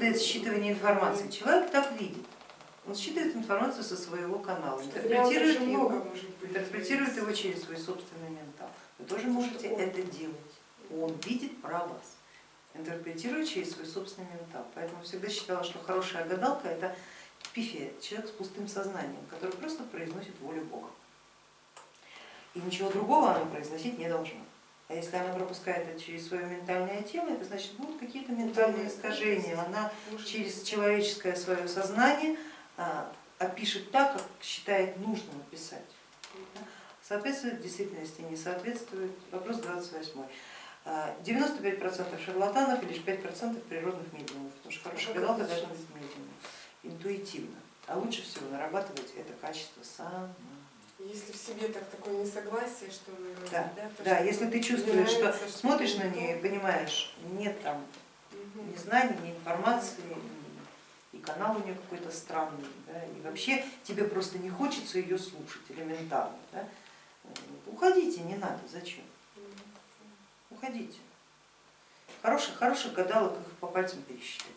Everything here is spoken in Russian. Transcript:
методы считывания информации. Человек так видит. Он считывает информацию со своего канала, интерпретирует его, интерпретирует его через свой собственный ментал. Вы тоже можете это делать. Он видит про вас, интерпретирует через свой собственный ментал. Поэтому всегда считала, что хорошая гадалка это пифия, человек с пустым сознанием, который просто произносит волю Бога. И ничего другого она произносить не должна. А если она пропускает это через свое ментальное тело, это значит будут какие-то ментальные искажения. Она через человеческое свое сознание а, опишет так, как считает нужным описать. Соответствует действительности, не соответствует. Вопрос 28. 95% шарлатанов и лишь 5% природных медиумов, потому что хорошая гадалка должна быть медиумом, интуитивно. А лучше всего нарабатывать это качество сама. Если в себе так такое несогласие, что говорите, Да, да, то, да, что если ты чувствуешь, что нравится, что смотришь на не нее и понимаешь, нет там ни знаний, ни информации, и канал у нее какой-то странный, да, и вообще тебе просто не хочется ее слушать элементарно. Да. Уходите, не надо, зачем? Уходите. Хороших, хороших гадалок их по пальцам пересчитать.